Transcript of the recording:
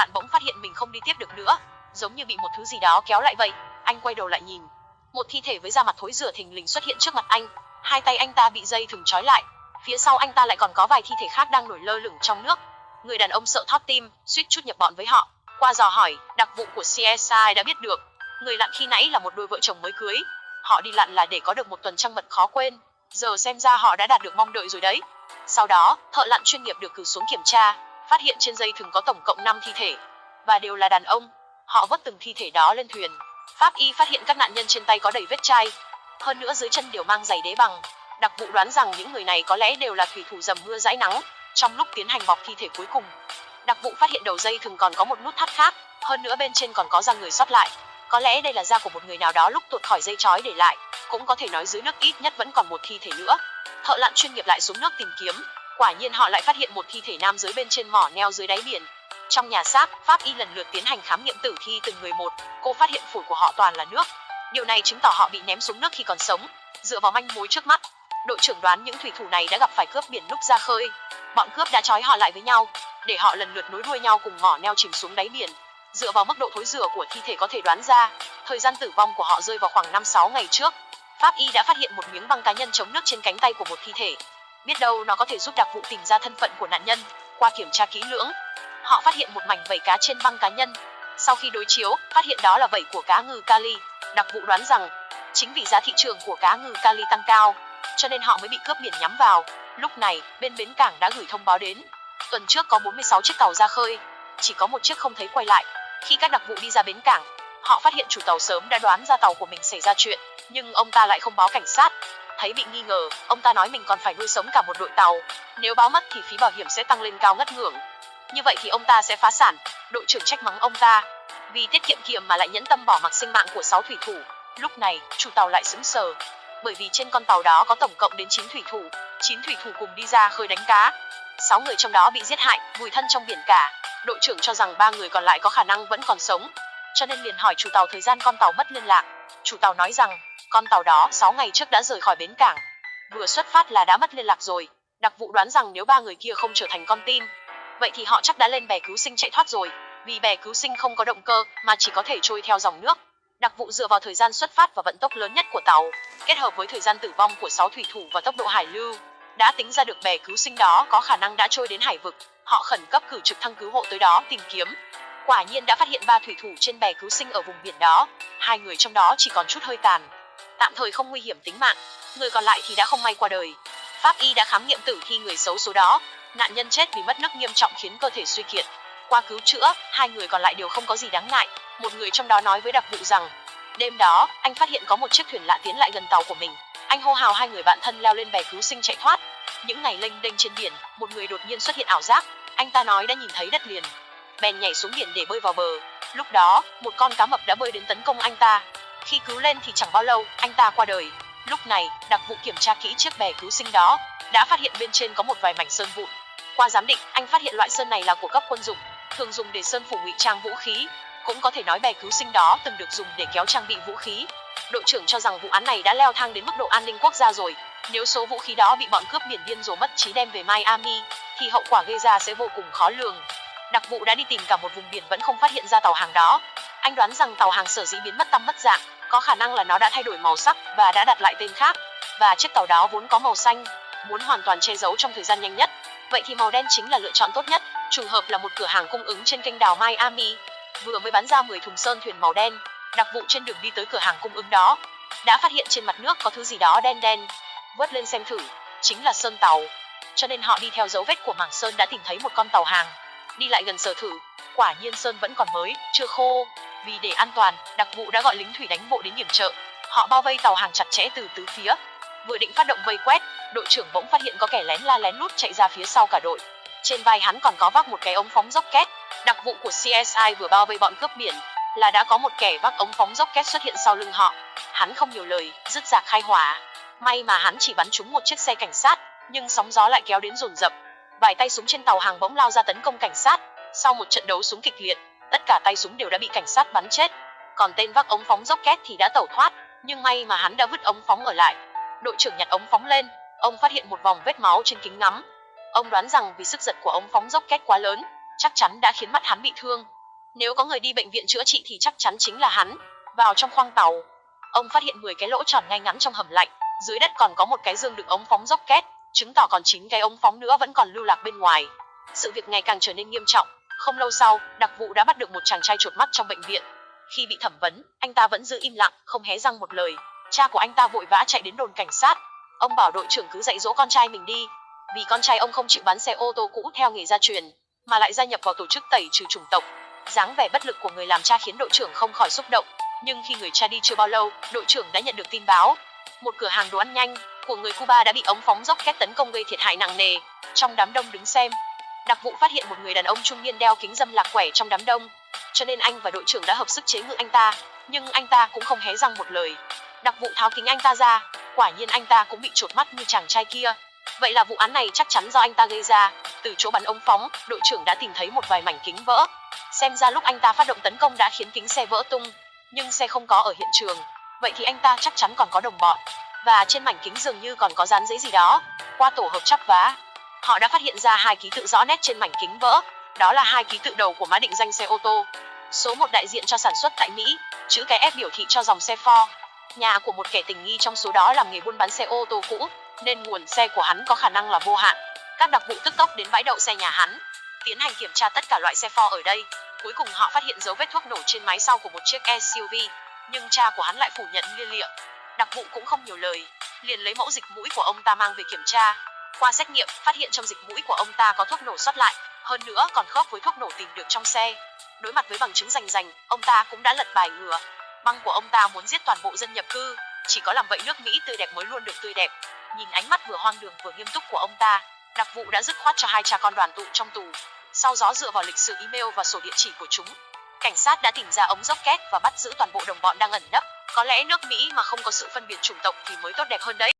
lạn bỗng phát hiện mình không đi tiếp được nữa, giống như bị một thứ gì đó kéo lại vậy. Anh quay đầu lại nhìn, một thi thể với da mặt thối rửa thình lình xuất hiện trước mặt anh. Hai tay anh ta bị dây thừng trói lại, phía sau anh ta lại còn có vài thi thể khác đang nổi lơ lửng trong nước. Người đàn ông sợ thót tim, suýt chút nhập bọn với họ. Qua dò hỏi, đặc vụ của CSI đã biết được, người lặn khi nãy là một đôi vợ chồng mới cưới. Họ đi lặn là để có được một tuần trăng mật khó quên. Giờ xem ra họ đã đạt được mong đợi rồi đấy. Sau đó, thợ lặn chuyên nghiệp được cử xuống kiểm tra, phát hiện trên dây thừng có tổng cộng 5 thi thể, và đều là đàn ông. Họ vớt từng thi thể đó lên thuyền. Pháp y phát hiện các nạn nhân trên tay có đầy vết chai, hơn nữa dưới chân đều mang giày đế bằng. Đặc vụ đoán rằng những người này có lẽ đều là thủy thủ dầm mưa dãi nắng trong lúc tiến hành bọc thi thể cuối cùng. Đặc vụ phát hiện đầu dây thừng còn có một nút thắt khác, hơn nữa bên trên còn có da người sót lại. Có lẽ đây là da của một người nào đó lúc tuột khỏi dây chói để lại, cũng có thể nói dưới nước ít nhất vẫn còn một thi thể nữa. Thợ lặn chuyên nghiệp lại xuống nước tìm kiếm, quả nhiên họ lại phát hiện một thi thể nam giới bên trên mỏ neo dưới đáy biển. Trong nhà xác, pháp y lần lượt tiến hành khám nghiệm tử thi từng người một, cô phát hiện phổi của họ toàn là nước. Điều này chứng tỏ họ bị ném xuống nước khi còn sống. Dựa vào manh mối trước mắt, đội trưởng đoán những thủy thủ này đã gặp phải cướp biển lúc ra khơi. Bọn cướp đã trói họ lại với nhau, để họ lần lượt nối đuôi nhau cùng mỏ neo chìm xuống đáy biển. Dựa vào mức độ thối rửa của thi thể có thể đoán ra, thời gian tử vong của họ rơi vào khoảng 5-6 ngày trước. Pháp y đã phát hiện một miếng băng cá nhân chống nước trên cánh tay của một thi thể. Biết đâu nó có thể giúp đặc vụ tìm ra thân phận của nạn nhân. Qua kiểm tra kỹ lưỡng, họ phát hiện một mảnh vảy cá trên băng cá nhân. Sau khi đối chiếu, phát hiện đó là vảy của cá ngừ kali. Đặc vụ đoán rằng, chính vì giá thị trường của cá ngừ kali tăng cao, cho nên họ mới bị cướp biển nhắm vào. Lúc này, bên bến cảng đã gửi thông báo đến. Tuần trước có 46 chiếc tàu ra khơi, chỉ có một chiếc không thấy quay lại. Khi các đặc vụ đi ra bến cảng, họ phát hiện chủ tàu sớm đã đoán ra tàu của mình xảy ra chuyện, nhưng ông ta lại không báo cảnh sát. Thấy bị nghi ngờ, ông ta nói mình còn phải nuôi sống cả một đội tàu. Nếu báo mất thì phí bảo hiểm sẽ tăng lên cao ngất ngưỡng. Như vậy thì ông ta sẽ phá sản. Đội trưởng trách mắng ông ta, vì tiết kiệm kiệm mà lại nhẫn tâm bỏ mặc sinh mạng của 6 thủy thủ. Lúc này, chủ tàu lại sững sờ, bởi vì trên con tàu đó có tổng cộng đến 9 thủy thủ, 9 thủy thủ cùng đi ra khơi đánh cá. 6 người trong đó bị giết hại, vùi thân trong biển cả. Đội trưởng cho rằng ba người còn lại có khả năng vẫn còn sống, cho nên liền hỏi chủ tàu thời gian con tàu mất liên lạc. Chủ tàu nói rằng, con tàu đó 6 ngày trước đã rời khỏi bến cảng. Vừa xuất phát là đã mất liên lạc rồi. Đặc vụ đoán rằng nếu ba người kia không trở thành con tin, vậy thì họ chắc đã lên bè cứu sinh chạy thoát rồi vì bè cứu sinh không có động cơ mà chỉ có thể trôi theo dòng nước. Đặc vụ dựa vào thời gian xuất phát và vận tốc lớn nhất của tàu, kết hợp với thời gian tử vong của 6 thủy thủ và tốc độ hải lưu, đã tính ra được bè cứu sinh đó có khả năng đã trôi đến hải vực. Họ khẩn cấp cử trực thăng cứu hộ tới đó tìm kiếm. Quả nhiên đã phát hiện ba thủy thủ trên bè cứu sinh ở vùng biển đó, hai người trong đó chỉ còn chút hơi tàn, tạm thời không nguy hiểm tính mạng, người còn lại thì đã không may qua đời. Pháp y đã khám nghiệm tử thi người xấu số đó, nạn nhân chết vì mất nước nghiêm trọng khiến cơ thể suy kiệt, qua cứu chữa, hai người còn lại đều không có gì đáng ngại. Một người trong đó nói với đặc vụ rằng, đêm đó, anh phát hiện có một chiếc thuyền lạ tiến lại gần tàu của mình. Anh hô hào hai người bạn thân leo lên bè cứu sinh chạy thoát. Những ngày lênh đênh trên biển, một người đột nhiên xuất hiện ảo giác. Anh ta nói đã nhìn thấy đất liền. Bèn nhảy xuống biển để bơi vào bờ. Lúc đó, một con cá mập đã bơi đến tấn công anh ta. Khi cứu lên thì chẳng bao lâu, anh ta qua đời. Lúc này, đặc vụ kiểm tra kỹ chiếc bè cứu sinh đó, đã phát hiện bên trên có một vài mảnh sơn vụn. Qua giám định, anh phát hiện loại sơn này là của cấp quân dụng, thường dùng để sơn phủ ngụy trang vũ khí, cũng có thể nói bè cứu sinh đó từng được dùng để kéo trang bị vũ khí. Đội trưởng cho rằng vụ án này đã leo thang đến mức độ an ninh quốc gia rồi. Nếu số vũ khí đó bị bọn cướp biển điên rồ mất trí đem về Miami, thì hậu quả gây ra sẽ vô cùng khó lường. Đặc vụ đã đi tìm cả một vùng biển vẫn không phát hiện ra tàu hàng đó. Anh đoán rằng tàu hàng sở dĩ biến mất tâm mất dạng, có khả năng là nó đã thay đổi màu sắc và đã đặt lại tên khác. Và chiếc tàu đó vốn có màu xanh, muốn hoàn toàn che giấu trong thời gian nhanh nhất. Vậy thì màu đen chính là lựa chọn tốt nhất trùng hợp là một cửa hàng cung ứng trên kênh đào Miami, vừa mới bán ra 10 thùng sơn thuyền màu đen, đặc vụ trên đường đi tới cửa hàng cung ứng đó, đã phát hiện trên mặt nước có thứ gì đó đen đen, vớt lên xem thử, chính là sơn tàu. Cho nên họ đi theo dấu vết của mảng sơn đã tìm thấy một con tàu hàng, đi lại gần sở thử, quả nhiên sơn vẫn còn mới, chưa khô. Vì để an toàn, đặc vụ đã gọi lính thủy đánh bộ đến điểm trợ. Họ bao vây tàu hàng chặt chẽ từ tứ phía. Vừa định phát động vây quét, đội trưởng bỗng phát hiện có kẻ lén la lén lút chạy ra phía sau cả đội. Trên vai hắn còn có vác một cái ống phóng rocket. Đặc vụ của CSI vừa bao vây bọn cướp biển là đã có một kẻ vác ống phóng rocket xuất hiện sau lưng họ. Hắn không nhiều lời, dứt ra khai hỏa. May mà hắn chỉ bắn trúng một chiếc xe cảnh sát, nhưng sóng gió lại kéo đến dồn dập. Vài tay súng trên tàu hàng bỗng lao ra tấn công cảnh sát. Sau một trận đấu súng kịch liệt, tất cả tay súng đều đã bị cảnh sát bắn chết. Còn tên vác ống phóng rocket thì đã tẩu thoát, nhưng may mà hắn đã vứt ống phóng ở lại. Đội trưởng nhặt ống phóng lên, ông phát hiện một vòng vết máu trên kính ngắm, Ông đoán rằng vì sức giật của ống phóng rocket quá lớn, chắc chắn đã khiến mắt hắn bị thương. Nếu có người đi bệnh viện chữa trị thì chắc chắn chính là hắn. Vào trong khoang tàu, ông phát hiện 10 cái lỗ tròn ngay ngắn trong hầm lạnh, dưới đất còn có một cái dương đựng ống phóng rocket, chứng tỏ còn 9 cái ống phóng nữa vẫn còn lưu lạc bên ngoài. Sự việc ngày càng trở nên nghiêm trọng. Không lâu sau, đặc vụ đã bắt được một chàng trai chuột mắt trong bệnh viện. Khi bị thẩm vấn, anh ta vẫn giữ im lặng, không hé răng một lời. Cha của anh ta vội vã chạy đến đồn cảnh sát. Ông bảo đội trưởng cứ dạy dỗ con trai mình đi, vì con trai ông không chịu bán xe ô tô cũ theo nghề gia truyền, mà lại gia nhập vào tổ chức tẩy trừ chủng tộc. dáng vẻ bất lực của người làm cha khiến đội trưởng không khỏi xúc động. Nhưng khi người cha đi chưa bao lâu, đội trưởng đã nhận được tin báo, một cửa hàng đồ ăn nhanh của người Cuba đã bị ống phóng rocket tấn công gây thiệt hại nặng nề. Trong đám đông đứng xem, đặc vụ phát hiện một người đàn ông trung niên đeo kính dâm lạc quẻ trong đám đông, cho nên anh và đội trưởng đã hợp sức chế ngự anh ta, nhưng anh ta cũng không hé răng một lời. Đặc vụ tháo kính anh ta ra, quả nhiên anh ta cũng bị trột mắt như chàng trai kia. Vậy là vụ án này chắc chắn do anh ta gây ra. Từ chỗ bắn ống phóng, đội trưởng đã tìm thấy một vài mảnh kính vỡ. Xem ra lúc anh ta phát động tấn công đã khiến kính xe vỡ tung, nhưng xe không có ở hiện trường. Vậy thì anh ta chắc chắn còn có đồng bọn. Và trên mảnh kính dường như còn có dán giấy gì đó. Qua tổ hợp chắp vá, họ đã phát hiện ra hai ký tự rõ nét trên mảnh kính vỡ. Đó là hai ký tự đầu của mã định danh xe ô tô. Số một đại diện cho sản xuất tại Mỹ, chữ cái F biểu thị cho dòng xe Ford. Nhà của một kẻ tình nghi trong số đó làm nghề buôn bán xe ô tô cũ, nên nguồn xe của hắn có khả năng là vô hạn. Các đặc vụ tức tốc đến bãi đậu xe nhà hắn, tiến hành kiểm tra tất cả loại xe Ford ở đây. Cuối cùng họ phát hiện dấu vết thuốc nổ trên máy sau của một chiếc SUV, nhưng cha của hắn lại phủ nhận lia lịa. Đặc vụ cũng không nhiều lời, liền lấy mẫu dịch mũi của ông ta mang về kiểm tra. Qua xét nghiệm, phát hiện trong dịch mũi của ông ta có thuốc nổ sót lại, hơn nữa còn khớp với thuốc nổ tìm được trong xe. Đối mặt với bằng chứng rành rành, ông ta cũng đã lật bài ngừa. Băng của ông ta muốn giết toàn bộ dân nhập cư, chỉ có làm vậy nước Mỹ tươi đẹp mới luôn được tươi đẹp. Nhìn ánh mắt vừa hoang đường vừa nghiêm túc của ông ta, đặc vụ đã dứt khoát cho hai cha con đoàn tụ trong tù. Sau đó dựa vào lịch sử email và sổ địa chỉ của chúng, cảnh sát đã tìm ra ống rocket và bắt giữ toàn bộ đồng bọn đang ẩn nấp. Có lẽ nước Mỹ mà không có sự phân biệt chủng tộc thì mới tốt đẹp hơn đấy.